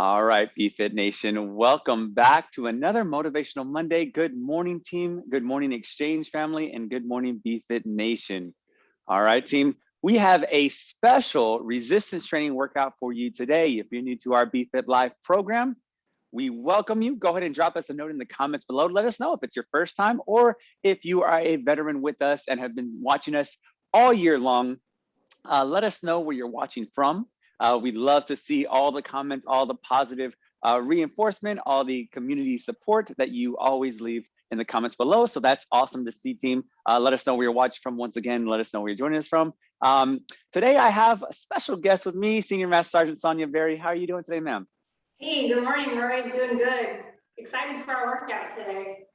All right, BFit Nation, welcome back to another Motivational Monday. Good morning, team. Good morning, Exchange family, and good morning, BFit Nation. All right, team. We have a special resistance training workout for you today. If you're new to our BFit Live program, we welcome you. Go ahead and drop us a note in the comments below. Let us know if it's your first time or if you are a veteran with us and have been watching us all year long. Uh, let us know where you're watching from. Uh, we'd love to see all the comments, all the positive uh, reinforcement, all the community support that you always leave in the comments below. So that's awesome to see team. Uh, let us know where you're watching from once again. Let us know where you're joining us from. Um, today I have a special guest with me, Senior Master Sergeant Sonia Berry. How are you doing today, ma'am? Hey, good morning, Roy. Doing good. Excited for our workout today.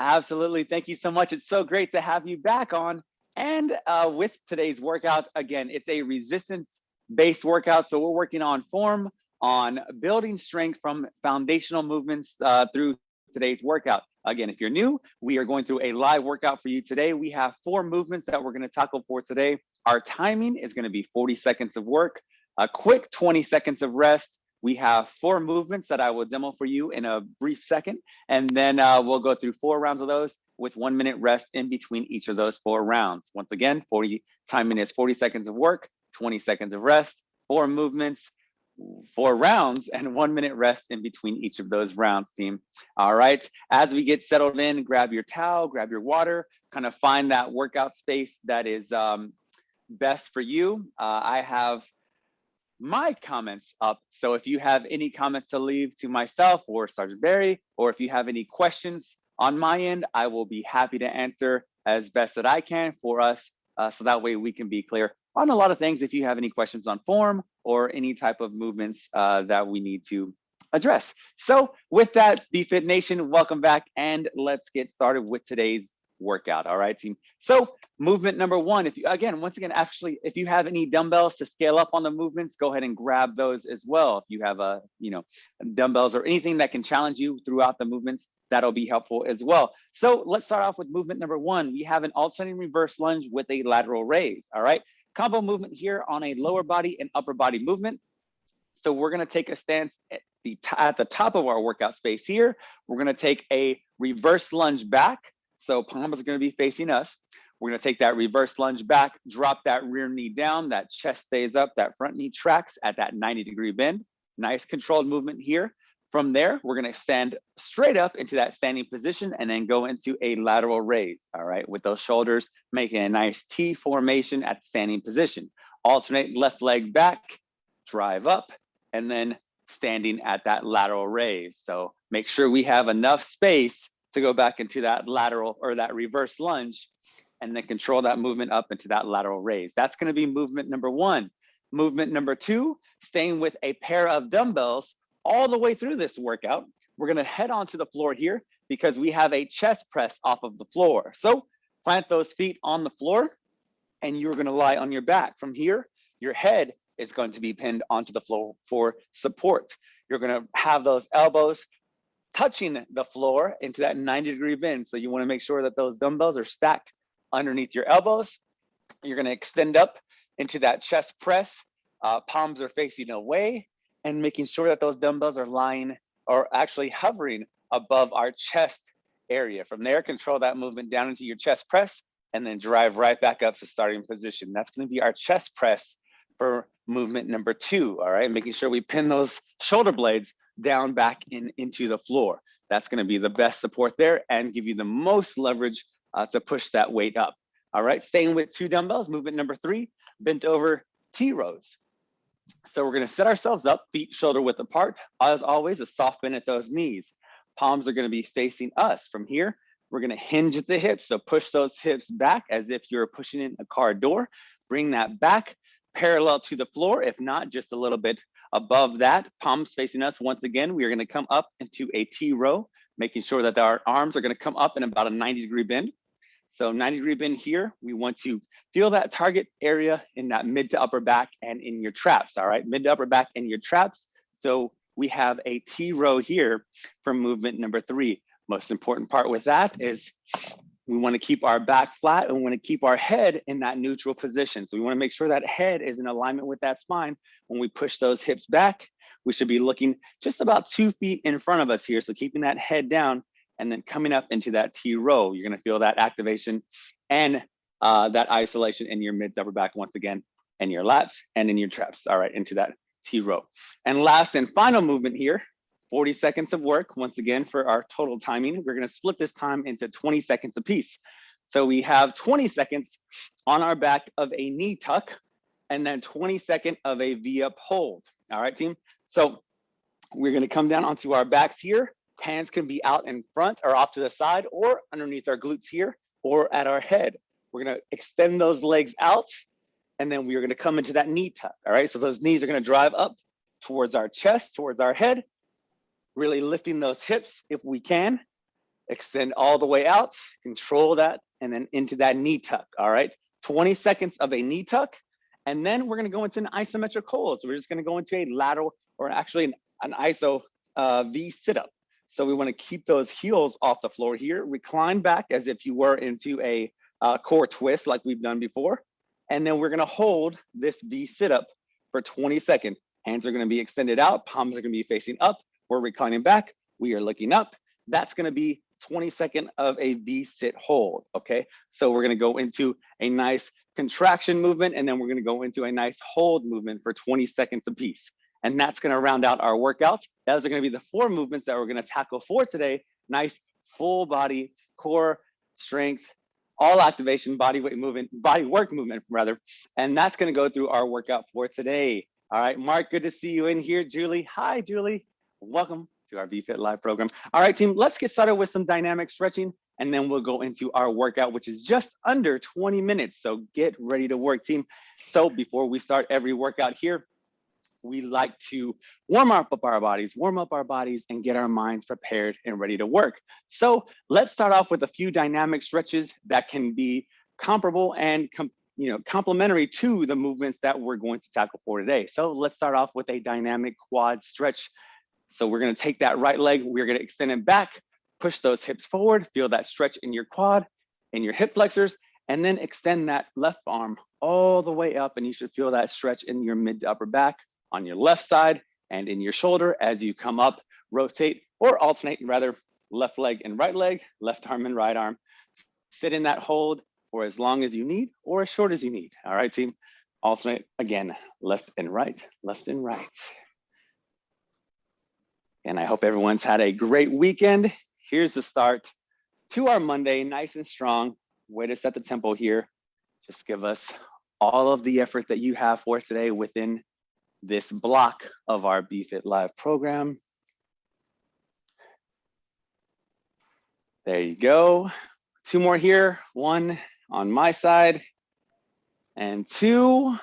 Absolutely. Thank you so much. It's so great to have you back on. And uh, with today's workout, again, it's a resistance based workout. So we're working on form, on building strength from foundational movements uh, through today's workout. Again, if you're new, we are going through a live workout for you today. We have four movements that we're going to tackle for today. Our timing is going to be 40 seconds of work, a quick 20 seconds of rest. We have four movements that I will demo for you in a brief second, and then uh, we'll go through four rounds of those with one minute rest in between each of those four rounds. Once again, 40 timing is 40 seconds of work, 20 seconds of rest, four movements, four rounds and one minute rest in between each of those rounds team. All right as we get settled in grab your towel grab your water kind of find that workout space that is um, best for you. Uh, i have my comments up so if you have any comments to leave to myself or sergeant barry or if you have any questions on my end i will be happy to answer as best that i can for us uh, so that way we can be clear on a lot of things if you have any questions on form or any type of movements uh, that we need to address. So with that, BFit Nation, welcome back and let's get started with today's workout. All right, team. So movement number one, if you, again, once again, actually, if you have any dumbbells to scale up on the movements, go ahead and grab those as well. If you have a, you know, dumbbells or anything that can challenge you throughout the movements, that'll be helpful as well. So let's start off with movement number one. We have an alternating reverse lunge with a lateral raise. All right. Combo movement here on a lower body and upper body movement. So we're gonna take a stance at the, at the top of our workout space here. We're gonna take a reverse lunge back. So palms are gonna be facing us. We're gonna take that reverse lunge back, drop that rear knee down, that chest stays up, that front knee tracks at that 90 degree bend. Nice controlled movement here. From there, we're gonna stand straight up into that standing position and then go into a lateral raise, all right? With those shoulders making a nice T formation at standing position. Alternate left leg back, drive up, and then standing at that lateral raise. So make sure we have enough space to go back into that lateral or that reverse lunge and then control that movement up into that lateral raise. That's gonna be movement number one. Movement number two, staying with a pair of dumbbells all the way through this workout. We're gonna head onto the floor here because we have a chest press off of the floor. So plant those feet on the floor and you're gonna lie on your back. From here, your head is going to be pinned onto the floor for support. You're gonna have those elbows touching the floor into that 90 degree bend. So you wanna make sure that those dumbbells are stacked underneath your elbows. You're gonna extend up into that chest press. Uh, palms are facing away and making sure that those dumbbells are lying or actually hovering above our chest area. From there, control that movement down into your chest press and then drive right back up to starting position. That's gonna be our chest press for movement number two, all right? Making sure we pin those shoulder blades down back in into the floor. That's gonna be the best support there and give you the most leverage uh, to push that weight up. All right, staying with two dumbbells, movement number three, bent over T rows. So we're gonna set ourselves up, feet shoulder width apart. As always, a soft bend at those knees. Palms are gonna be facing us. From here, we're gonna hinge at the hips. So push those hips back as if you're pushing in a car door. Bring that back parallel to the floor. If not, just a little bit above that. Palms facing us. Once again, we are gonna come up into a T row, making sure that our arms are gonna come up in about a 90 degree bend. So 90 degree bend here, we want to feel that target area in that mid to upper back and in your traps, all right? Mid to upper back and your traps. So we have a T row here for movement number three. Most important part with that is we wanna keep our back flat and we wanna keep our head in that neutral position. So we wanna make sure that head is in alignment with that spine. When we push those hips back, we should be looking just about two feet in front of us here. So keeping that head down and then coming up into that T row, you're gonna feel that activation and uh, that isolation in your mid upper back once again, and your lats and in your traps. All right, into that T row. And last and final movement here, 40 seconds of work. Once again, for our total timing, we're gonna split this time into 20 seconds apiece. So we have 20 seconds on our back of a knee tuck and then 20 second of a V up hold. All right, team. So we're gonna come down onto our backs here. Hands can be out in front or off to the side or underneath our glutes here or at our head. We're gonna extend those legs out and then we are gonna come into that knee tuck. All right, so those knees are gonna drive up towards our chest, towards our head, really lifting those hips if we can. Extend all the way out, control that, and then into that knee tuck. All right, 20 seconds of a knee tuck. And then we're gonna go into an isometric hold. So we're just gonna go into a lateral or actually an, an iso uh, V sit up. So we wanna keep those heels off the floor here, recline back as if you were into a uh, core twist like we've done before. And then we're gonna hold this V sit up for 20 seconds. Hands are gonna be extended out, palms are gonna be facing up. We're reclining back, we are looking up. That's gonna be 20 second of a V sit hold, okay? So we're gonna go into a nice contraction movement and then we're gonna go into a nice hold movement for 20 seconds apiece. And that's gonna round out our workout. Those are gonna be the four movements that we're gonna tackle for today. Nice full body, core, strength, all activation, body weight movement, body work movement rather. And that's gonna go through our workout for today. All right, Mark, good to see you in here. Julie, hi, Julie. Welcome to our BFit Live program. All right, team, let's get started with some dynamic stretching and then we'll go into our workout, which is just under 20 minutes. So get ready to work, team. So before we start every workout here, we like to warm up our bodies, warm up our bodies and get our minds prepared and ready to work. So let's start off with a few dynamic stretches that can be comparable and you know, complementary to the movements that we're going to tackle for today. So let's start off with a dynamic quad stretch. So we're gonna take that right leg, we're gonna extend it back, push those hips forward, feel that stretch in your quad, in your hip flexors, and then extend that left arm all the way up and you should feel that stretch in your mid to upper back on your left side and in your shoulder as you come up, rotate or alternate rather left leg and right leg, left arm and right arm. Sit in that hold for as long as you need or as short as you need. All right, team. Alternate again, left and right, left and right. And I hope everyone's had a great weekend. Here's the start to our Monday, nice and strong. Way to set the tempo here. Just give us all of the effort that you have for today within this block of our BFit Live program. There you go. Two more here, one on my side and two.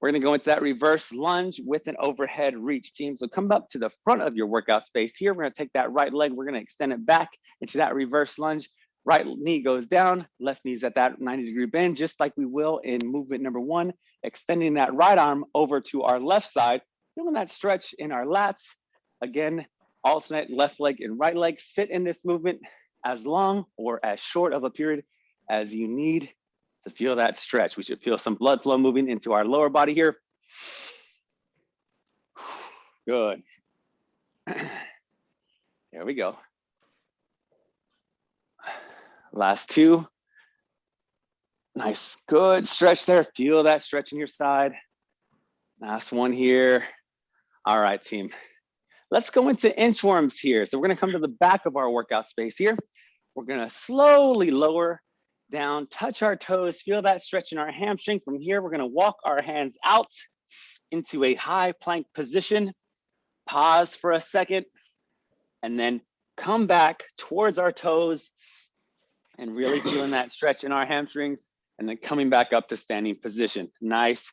We're gonna go into that reverse lunge with an overhead reach team. So come up to the front of your workout space here. We're gonna take that right leg, we're gonna extend it back into that reverse lunge. Right knee goes down, left knee's at that 90 degree bend, just like we will in movement number one, extending that right arm over to our left side, feeling that stretch in our lats. Again, alternate left leg and right leg. Sit in this movement as long or as short of a period as you need to feel that stretch. We should feel some blood flow moving into our lower body here. Good. There we go. Last two. Nice, good stretch there. Feel that stretch in your side. Last one here. All right, team. Let's go into inchworms here. So we're gonna come to the back of our workout space here. We're gonna slowly lower down, touch our toes, feel that stretch in our hamstring. From here, we're gonna walk our hands out into a high plank position. Pause for a second, and then come back towards our toes, and really feeling that stretch in our hamstrings and then coming back up to standing position. Nice.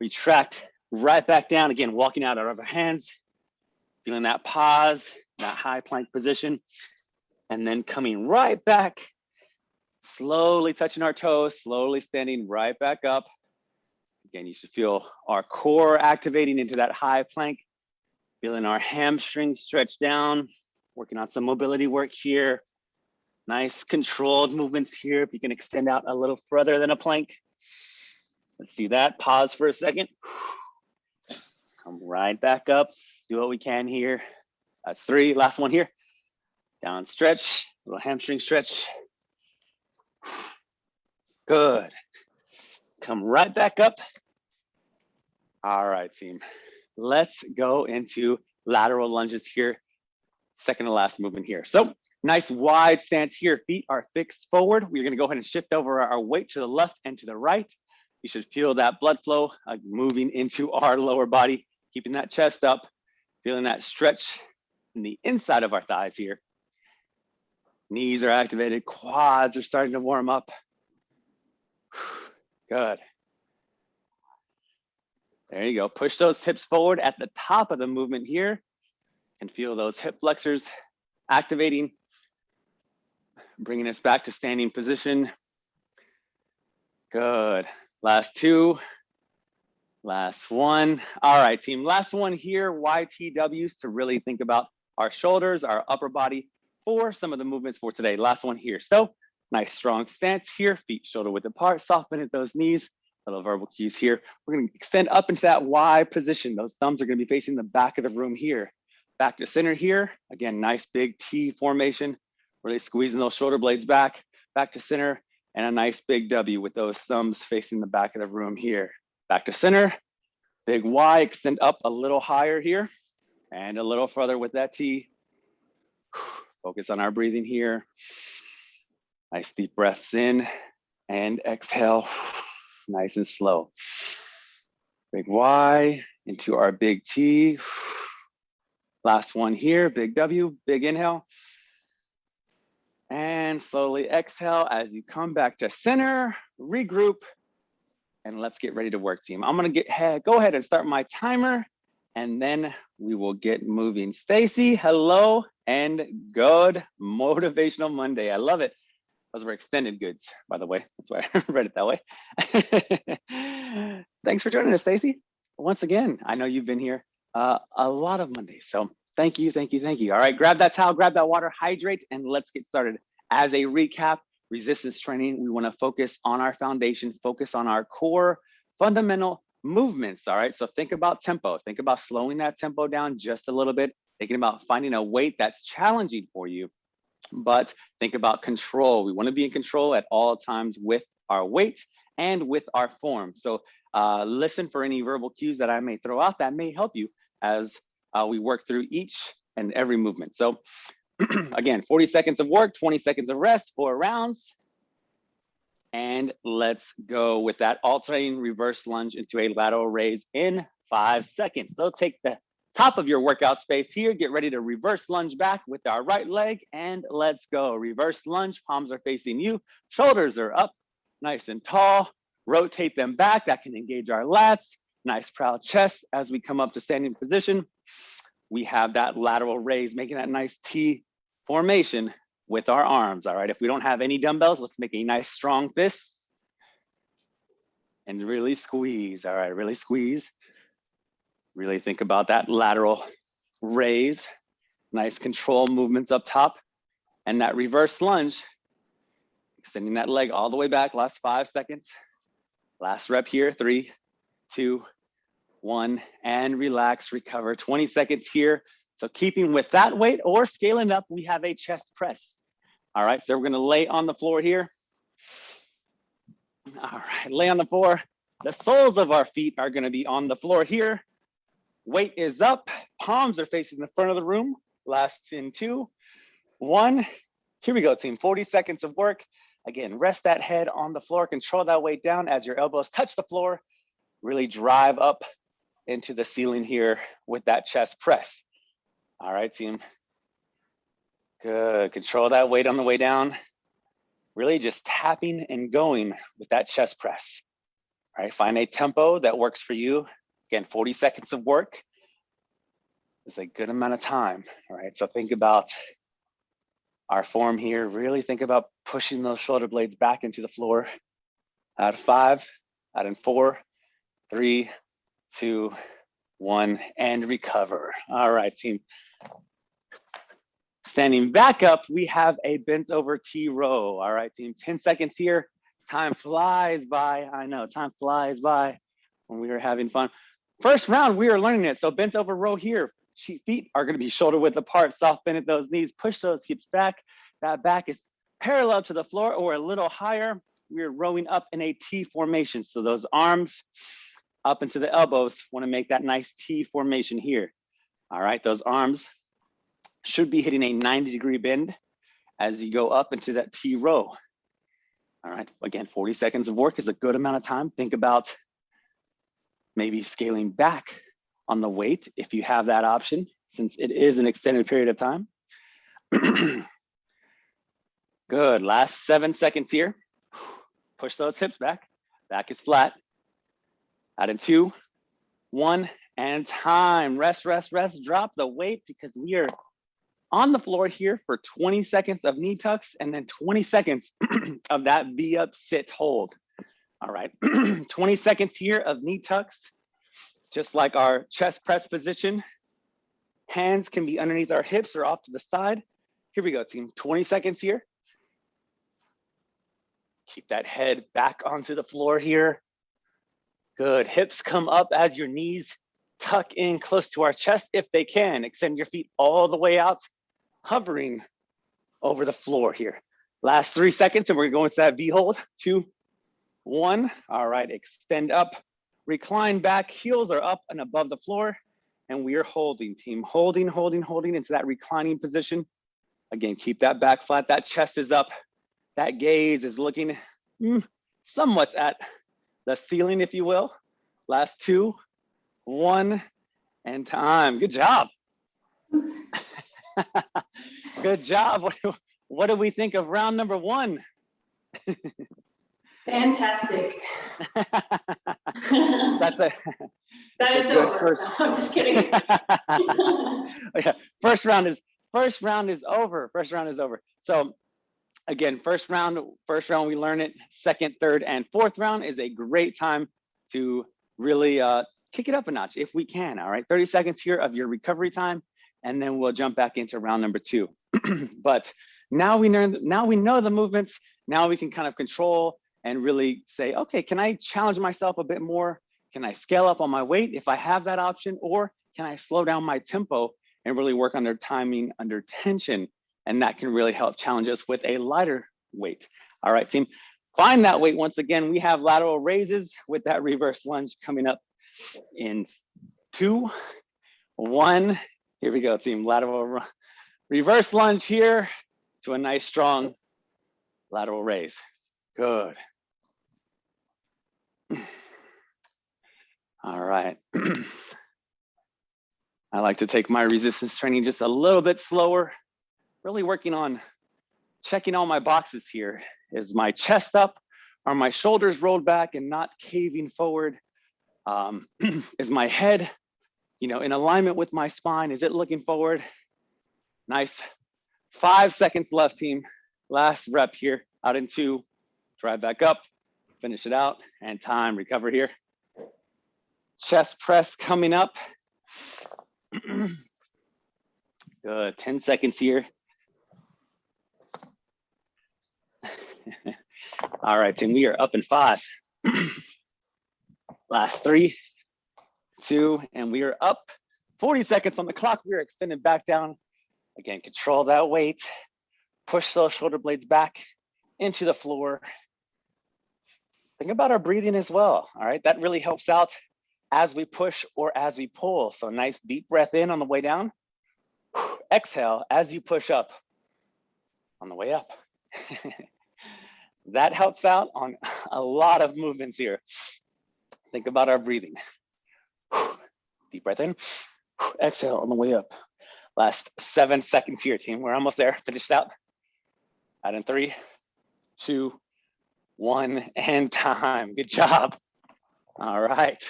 Retract right back down. Again, walking out of our hands, feeling that pause, that high plank position, and then coming right back, slowly touching our toes, slowly standing right back up. Again, you should feel our core activating into that high plank, feeling our hamstrings stretch down, working on some mobility work here, Nice controlled movements here. If you can extend out a little further than a plank. Let's do that. Pause for a second. Come right back up. do what we can here. That's three, last one here. Down stretch, little hamstring stretch. Good. Come right back up. All right, team. Let's go into lateral lunges here. Second to last movement here. So nice wide stance here. Feet are fixed forward. We're gonna go ahead and shift over our weight to the left and to the right. You should feel that blood flow uh, moving into our lower body, keeping that chest up, feeling that stretch in the inside of our thighs here. Knees are activated, quads are starting to warm up. Good. There you go. Push those hips forward at the top of the movement here and feel those hip flexors activating, bringing us back to standing position. Good. Last two. Last one. All right, team. Last one here, YTWs to really think about our shoulders, our upper body for some of the movements for today. Last one here. So nice strong stance here, feet shoulder width apart, soften at those knees, little verbal cues here. We're gonna extend up into that Y position. Those thumbs are gonna be facing the back of the room here. Back to center here. Again, nice big T formation, really squeezing those shoulder blades back, back to center, and a nice big W with those thumbs facing the back of the room here. Back to center, big Y, extend up a little higher here, and a little further with that T. Focus on our breathing here. Nice deep breaths in and exhale, nice and slow. Big Y into our big T. Last one here, big W, big inhale. And slowly exhale as you come back to center, regroup, and let's get ready to work team. I'm gonna get go ahead and start my timer and then we will get moving. Stacy, hello and good motivational Monday. I love it. Those were extended goods, by the way. That's why I read it that way. Thanks for joining us, Stacy. Once again, I know you've been here uh, a lot of Mondays. So thank you, thank you, thank you. All right, grab that towel, grab that water, hydrate, and let's get started. As a recap, resistance training, we wanna focus on our foundation, focus on our core fundamental movements, all right? So think about tempo, think about slowing that tempo down just a little bit, thinking about finding a weight that's challenging for you, but think about control. We wanna be in control at all times with our weight and with our form. So uh, listen for any verbal cues that I may throw out that may help you as uh, we work through each and every movement. So again, 40 seconds of work, 20 seconds of rest, four rounds. And let's go with that alternating reverse lunge into a lateral raise in five seconds. So take the top of your workout space here, get ready to reverse lunge back with our right leg and let's go. Reverse lunge, palms are facing you, shoulders are up, nice and tall. Rotate them back, that can engage our lats. Nice proud chest as we come up to standing position. We have that lateral raise, making that nice T formation with our arms, all right? If we don't have any dumbbells, let's make a nice strong fist and really squeeze, all right, really squeeze. Really think about that lateral raise, nice control movements up top, and that reverse lunge, extending that leg all the way back, last five seconds. Last rep here, three, two, one, and relax, recover. 20 seconds here. So keeping with that weight or scaling up, we have a chest press. All right, so we're gonna lay on the floor here. All right, lay on the floor. The soles of our feet are gonna be on the floor here. Weight is up, palms are facing the front of the room. Last in two, one. Here we go, team, 40 seconds of work. Again, rest that head on the floor, control that weight down as your elbows touch the floor. Really drive up into the ceiling here with that chest press. All right, team. Good, control that weight on the way down. Really just tapping and going with that chest press. All right, find a tempo that works for you. Again, 40 seconds of work is a good amount of time. All right, so think about our form here. Really think about pushing those shoulder blades back into the floor. Out of five, out in four, three, two, one, and recover. All right, team. Standing back up, we have a bent over T row. All right, team, 10 seconds here. Time flies by. I know, time flies by when we are having fun. First round, we are learning it. So bent over row here, she- feet are gonna be shoulder width apart, soft bend at those knees, push those hips back. That back is parallel to the floor or a little higher. We're rowing up in a T formation. So those arms up into the elbows, wanna make that nice T formation here. All right, those arms should be hitting a 90 degree bend as you go up into that T row. All right, again, 40 seconds of work is a good amount of time. Think about maybe scaling back on the weight if you have that option, since it is an extended period of time. Good, last seven seconds here. Push those hips back, back is flat. Out in two, one, and time. Rest, rest, rest, drop the weight because we are on the floor here for 20 seconds of knee tucks and then 20 seconds of that V up sit hold. All right, 20 seconds here of knee tucks, just like our chest press position. Hands can be underneath our hips or off to the side. Here we go, team. 20 seconds here. Keep that head back onto the floor here. Good. Hips come up as your knees tuck in close to our chest if they can. Extend your feet all the way out, hovering over the floor here. Last three seconds, and we're going to that V hold. Two, one. All right, extend up, recline back, heels are up and above the floor, and we are holding, team. Holding, holding, holding into that reclining position. Again, keep that back flat, that chest is up, that gaze is looking mm, somewhat at the ceiling, if you will. Last two, one, and time. Good job. Good job. What do, what do we think of round number one? Fantastic. That's a That's is over. first- No, I'm just kidding. yeah, first round is first round is over. First round is over. So again, first round, first round we learn it. Second, third, and fourth round is a great time to really uh, kick it up a notch if we can. All right, 30 seconds here of your recovery time, and then we'll jump back into round number two. but now we learn, now we know the movements. Now we can kind of control and really say, okay, can I challenge myself a bit more? Can I scale up on my weight if I have that option, or can I slow down my tempo and really work on their timing under tension? And that can really help challenge us with a lighter weight. All right, team, find that weight. Once again, we have lateral raises with that reverse lunge coming up in two, one. Here we go, team, lateral reverse lunge here to a nice strong lateral raise. Good. All right. I like to take my resistance training just a little bit slower, really working on checking all my boxes here. Is my chest up? Are my shoulders rolled back and not caving forward? Um, is my head, you know, in alignment with my spine? Is it looking forward? Nice. Five seconds left, team. Last rep here, out in two. Drive back up, finish it out, and time, recover here. Chest press coming up. Good, 10 seconds here. All right, team, we are up in five. Last three, two, and we are up. 40 seconds on the clock. We are extended back down. Again, control that weight. Push those shoulder blades back into the floor. Think about our breathing as well. All right, that really helps out as we push or as we pull. So nice deep breath in on the way down. Exhale as you push up on the way up. that helps out on a lot of movements here. Think about our breathing. Deep breath in, exhale on the way up. Last seven seconds here, team. We're almost there. Finished out. Out in three, two, one, and time. Good job. All right.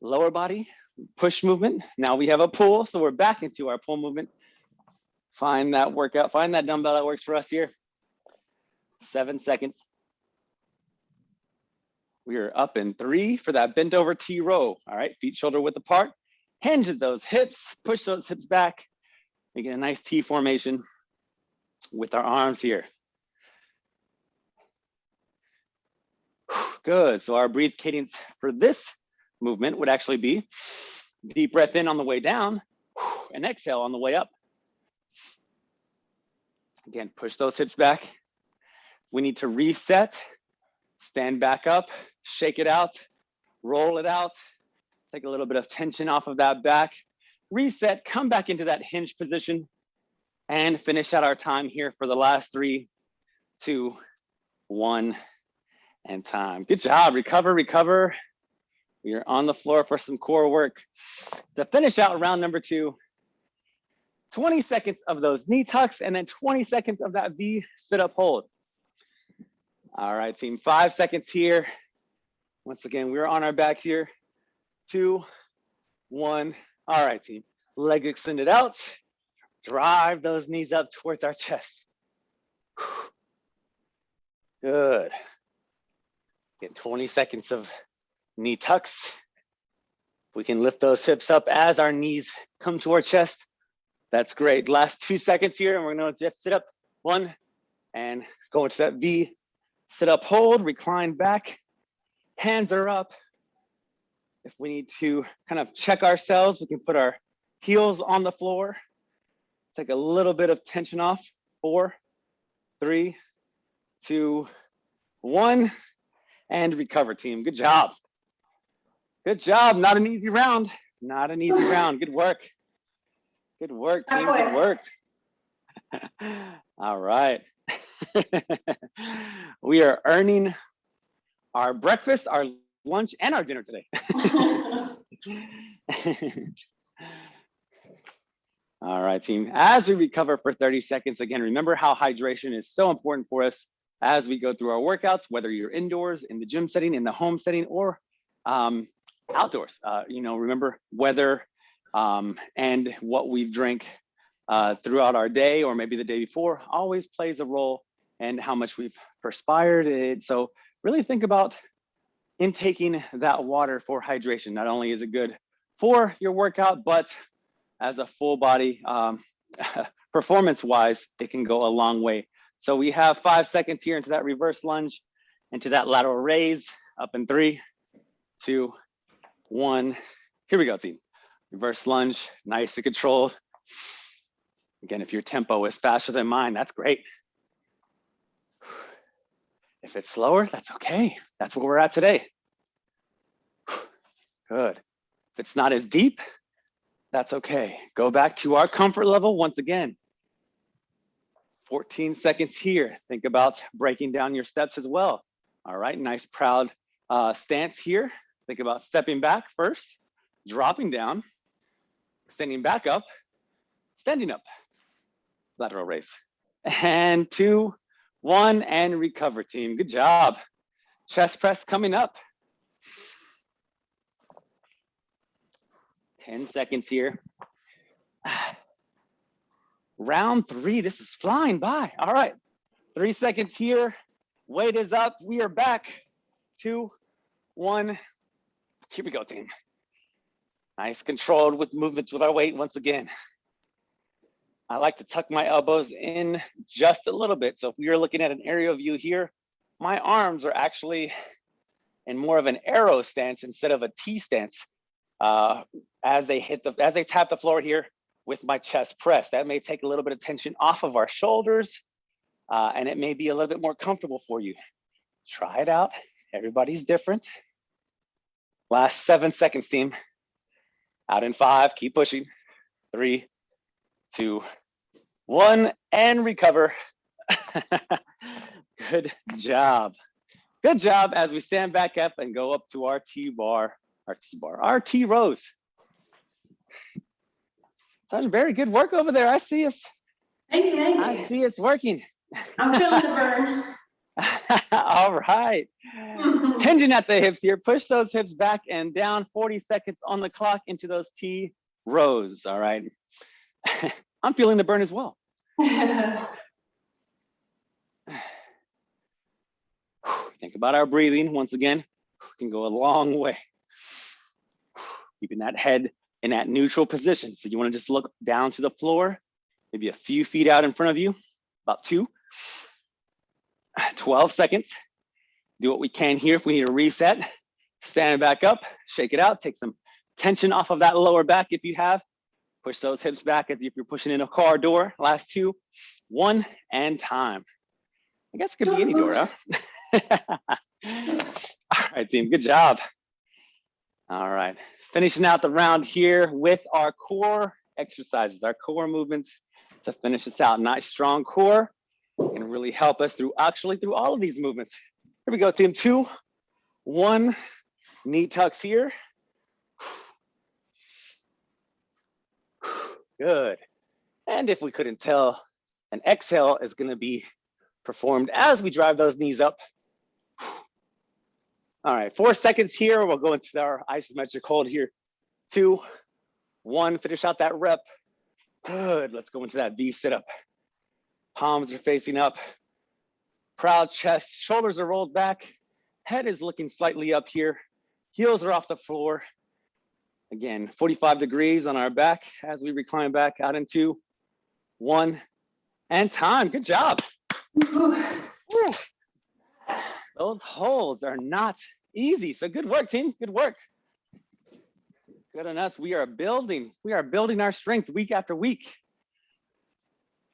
Lower body, push movement. Now we have a pull, so we're back into our pull movement. Find that workout, find that dumbbell that works for us here. Seven seconds. We are up in three for that bent over T row. All right, feet shoulder width apart. Hinge those hips, push those hips back, making a nice T formation with our arms here. Good, so our breathe cadence for this movement would actually be deep breath in on the way down, and exhale on the way up. Again, push those hips back. We need to reset, stand back up, shake it out, roll it out, take a little bit of tension off of that back, reset, come back into that hinge position, and finish out our time here for the last three, two, one, and time. Good job, recover, recover. We are on the floor for some core work. To finish out round number two, 20 seconds of those knee tucks and then 20 seconds of that V sit up hold. All right, team, five seconds here. Once again, we're on our back here. Two, one. All right, team, leg extended out. Drive those knees up towards our chest. Good. Get 20 seconds of knee tucks. We can lift those hips up as our knees come to our chest. That's great. Last two seconds here, and we're gonna just sit up. One, and go into that V. Sit up, hold, recline back. Hands are up. If we need to kind of check ourselves, we can put our heels on the floor. Take a little bit of tension off. Four, three, two, one, and recover team. Good job. Good job. Not an easy round. Not an easy round. Good work. Good work, team. Good work. All right. we are earning our breakfast, our lunch, and our dinner today. All right, team. As we recover for 30 seconds, again, remember how hydration is so important for us as we go through our workouts, whether you're indoors, in the gym setting, in the home setting, or um, outdoors. Uh, you know, remember weather um, and what we've drank uh, throughout our day or maybe the day before always plays a role in how much we've perspired. It, so really think about intaking that water for hydration. Not only is it good for your workout, but as a full body um, performance wise, it can go a long way. So we have five seconds here into that reverse lunge, into that lateral raise, up in three, two, one. Here we go, team. Reverse lunge, nice and controlled. Again, if your tempo is faster than mine, that's great. If it's slower, that's okay. That's where we're at today. Good. If it's not as deep, that's okay. Go back to our comfort level once again. 14 seconds here. Think about breaking down your steps as well. All right, nice proud uh, stance here. Think about stepping back first, dropping down, standing back up, standing up, lateral raise. And two, one, and recover team. Good job. Chest press coming up. 10 seconds here. Round three, this is flying by. All right, three seconds here. Weight is up, we are back. Two, one, here we go, team. Nice controlled with movements with our weight once again. I like to tuck my elbows in just a little bit. So if we are looking at an aerial view here, my arms are actually in more of an arrow stance instead of a T stance uh, as they hit the, as they tap the floor here with my chest pressed. That may take a little bit of tension off of our shoulders uh, and it may be a little bit more comfortable for you. Try it out. Everybody's different. Last seven seconds, team. Out in five, keep pushing. Three, two, one, and recover. Good job. Good job as we stand back up and go up to our T-bar, our T-bar, our T-rows. Such very good work over there. I see us. Thank you, thank I see it's working. I'm feeling the burn. All right. Hinging at the hips here. Push those hips back and down 40 seconds on the clock into those T rows. All right. I'm feeling the burn as well. Think about our breathing once again. Can go a long way. Keeping that head in that neutral position. So you want to just look down to the floor, maybe a few feet out in front of you, about two. 12 seconds. Do what we can here if we need a reset. Stand back up, shake it out, take some tension off of that lower back if you have. Push those hips back as if you're pushing in a car door. Last two, one and time. I guess it could be any door, huh? All right, team, good job. All right, finishing out the round here with our core exercises, our core movements to finish this out. Nice strong core can really help us through actually through all of these movements. Here we go, team two, one, knee tucks here. Good. And if we couldn't tell, an exhale is gonna be performed as we drive those knees up. All right, four seconds here. We'll go into our isometric hold here. Two, one, finish out that rep. Good, let's go into that V sit up. Palms are facing up. Proud chest, shoulders are rolled back. Head is looking slightly up here. Heels are off the floor. Again, 45 degrees on our back as we recline back out into one and time. Good job. Those holds are not easy. So good work, team. Good work. Good on us. We are building. We are building our strength week after week.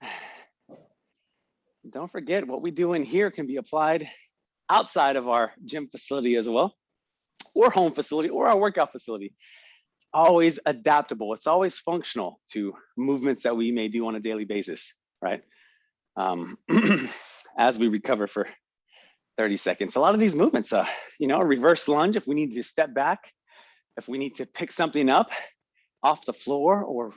Don't forget what we do in here can be applied outside of our gym facility as well, or home facility, or our workout facility. Always adaptable. It's always functional to movements that we may do on a daily basis, right? Um, as we recover for 30 seconds. A lot of these movements, uh, you know, reverse lunge, if we need to step back, if we need to pick something up off the floor or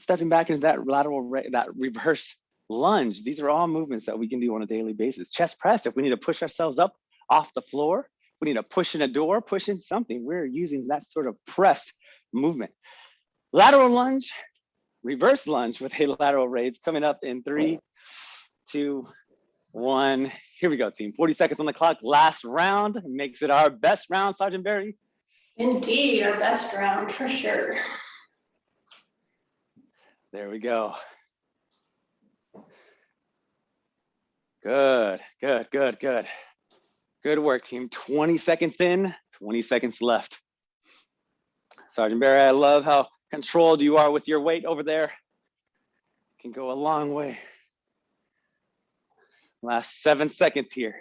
stepping back into that lateral, that reverse lunge. These are all movements that we can do on a daily basis. Chest press, if we need to push ourselves up off the floor, we need to push in a door, push in something, we're using that sort of press movement. Lateral lunge, reverse lunge with a lateral raise coming up in three, two, one. Here we go, team. 40 seconds on the clock. Last round makes it our best round, Sergeant Barry. Indeed, our best round for sure. There we go. Good, good, good, good. Good work, team. 20 seconds in, 20 seconds left. Sergeant Barry, I love how controlled you are with your weight over there. Can go a long way. Last seven seconds here.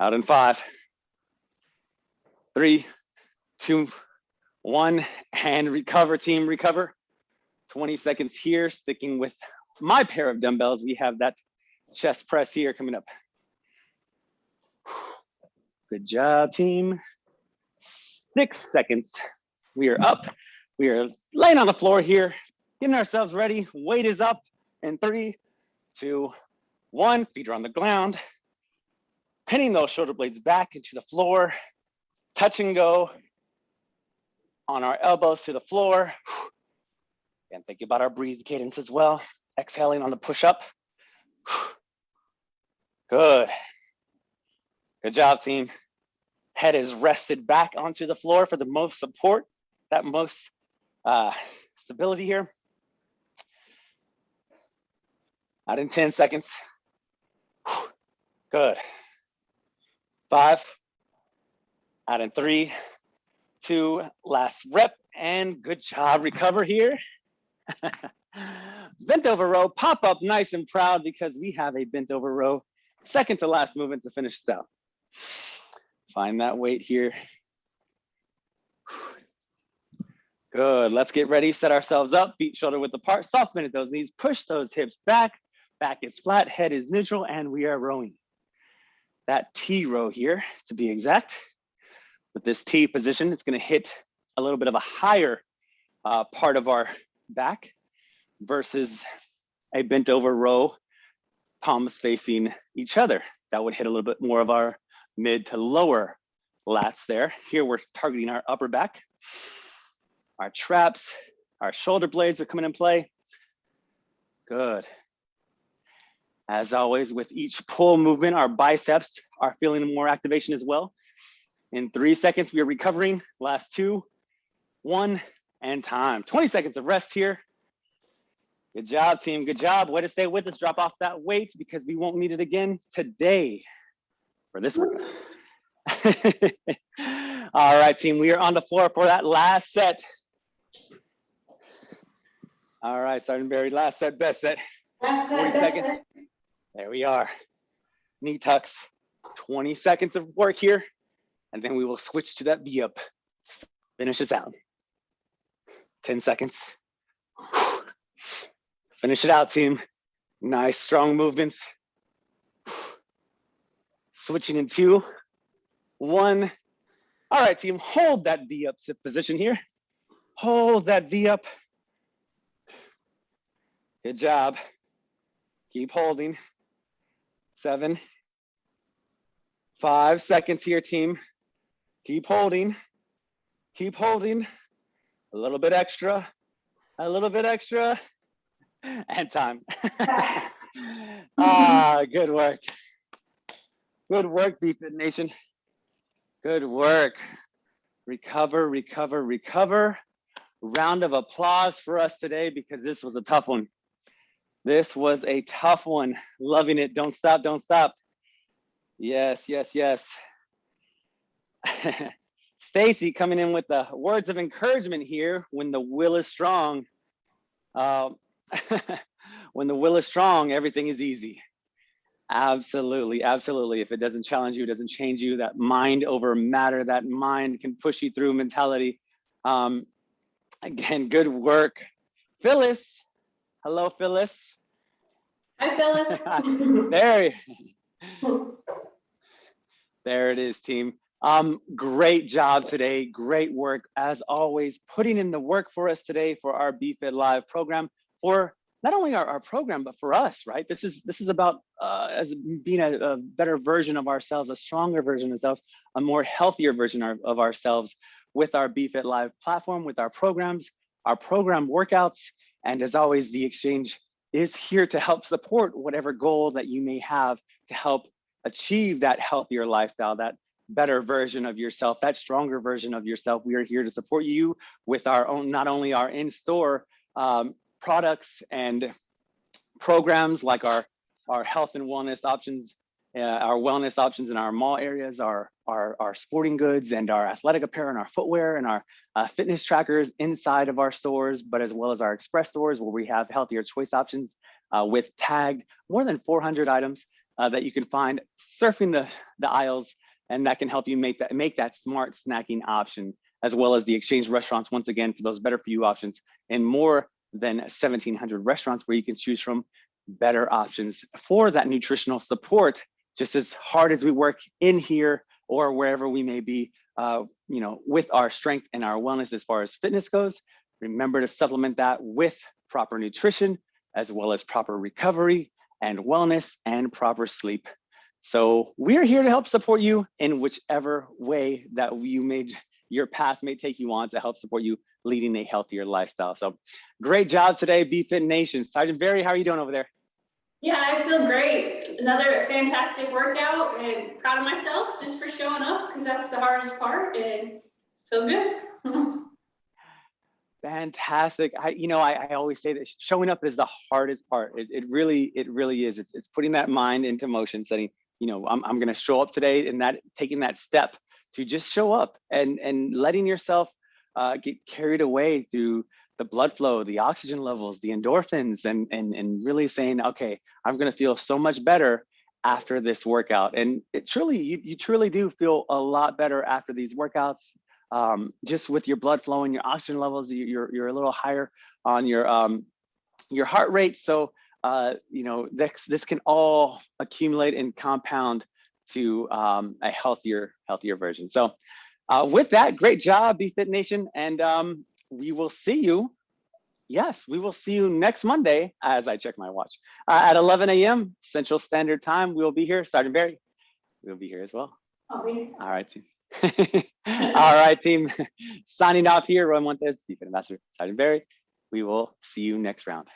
Out in five, three, two, one, and recover, team, recover. 20 seconds here, sticking with my pair of dumbbells. We have that chest press here coming up. Good job, team. Six seconds. We are up. We are laying on the floor here, getting ourselves ready. Weight is up in three, two, one. Feet are on the ground. Pinning those shoulder blades back into the floor. Touch and go on our elbows to the floor. And think about our breathe cadence as well. Exhaling on the push up. Good. Good job, team. Head is rested back onto the floor for the most support, that most uh, stability here. Out in 10 seconds. Good. Five. Out in three, two, last rep, and good job. Recover here. bent over row, pop up nice and proud because we have a bent over row second to last movement to finish this out. Find that weight here. Good, let's get ready, set ourselves up, feet shoulder width apart, soft bend at those knees, push those hips back, back is flat, head is neutral, and we are rowing. That T row here, to be exact. With this T position, it's gonna hit a little bit of a higher uh, part of our back versus a bent over row palms facing each other. That would hit a little bit more of our mid to lower lats there. Here we're targeting our upper back. Our traps, our shoulder blades are coming in play. Good. As always, with each pull movement, our biceps are feeling more activation as well. In three seconds, we are recovering. Last two, one, and time. 20 seconds of rest here. Good job, team. Good job. Way to stay with us. Drop off that weight because we won't need it again today for this one. All right, team. We are on the floor for that last set. All right, Sergeant Barry, last set, best set. 40 it, that's seconds. it. There we are. Knee tucks, 20 seconds of work here, and then we will switch to that V up. Finish us out. 10 seconds. Finish it out, team. Nice, strong movements. Switching in two, one. All right, team, hold that V up sit position here. Hold that V up. Good job. Keep holding. Seven. Five seconds here, team. Keep holding. Keep holding. A little bit extra. A little bit extra. And time. ah, good work. Good work, BFit Nation. Good work. Recover, recover, recover. Round of applause for us today because this was a tough one. This was a tough one. Loving it. Don't stop, don't stop. Yes, yes, yes. Stacy coming in with the words of encouragement here when the will is strong. Uh, when the will is strong, everything is easy. Absolutely, absolutely. If it doesn't challenge you, it doesn't change you, that mind over matter, that mind can push you through mentality. Um, again, good work. Phyllis, hello, Phyllis. Hi, Phyllis. There, there it is, team. Um, great job today. Great work as always, putting in the work for us today for our BFit Live program for not only our, our program, but for us, right? This is this is about uh, as being a, a better version of ourselves, a stronger version of ourselves, a more healthier version of, of ourselves with our BFit Live platform, with our programs, our program workouts, and as always, the exchange is here to help support whatever goal that you may have to help achieve that healthier lifestyle, that better version of yourself, that stronger version of yourself. We are here to support you with our own, not only our in-store um, products and programs like our, our health and wellness options, uh, our wellness options in our mall areas, our, our, our sporting goods and our athletic apparel and our footwear and our uh, fitness trackers inside of our stores, but as well as our express stores where we have healthier choice options uh, with tagged more than 400 items uh, that you can find surfing the, the aisles and that can help you make that make that smart snacking option as well as the exchange restaurants once again for those better for you options and more than 1700 restaurants where you can choose from better options for that nutritional support just as hard as we work in here or wherever we may be uh, you know with our strength and our wellness as far as fitness goes remember to supplement that with proper nutrition as well as proper recovery and wellness and proper sleep so we're here to help support you in whichever way that you made your path may take you on to help support you leading a healthier lifestyle. So great job today, BFit Nation. Sergeant Barry, how are you doing over there? Yeah, I feel great. Another fantastic workout and proud of myself just for showing up because that's the hardest part and feel good. Fantastic. I, you know, I, I always say that showing up is the hardest part. It, it really, it really is. It's, it's putting that mind into motion, saying, you know, I'm, I'm going to show up today and that taking that step to just show up and, and letting yourself uh, get carried away through the blood flow, the oxygen levels, the endorphins, and, and, and really saying, okay, I'm to feel so much better after this workout. And it truly, you, you truly do feel a lot better after these workouts. Um, just with your blood flow and your oxygen levels, you- you're, you're a little higher on your, um, your heart rate. So, uh, you know, this, this can all accumulate and compound to um, a healthier, healthier version. So uh, with that, great job, BFit Nation. And um, we will see you. Yes, we will see you next Monday as I check my watch uh, at 11 a.m. Central Standard Time. We will be here. Sergeant Barry, we'll be here as well. All right, team. All right, team. Signing off here, Roy Montes, BFit Ambassador, Sergeant Barry. We will see you next round.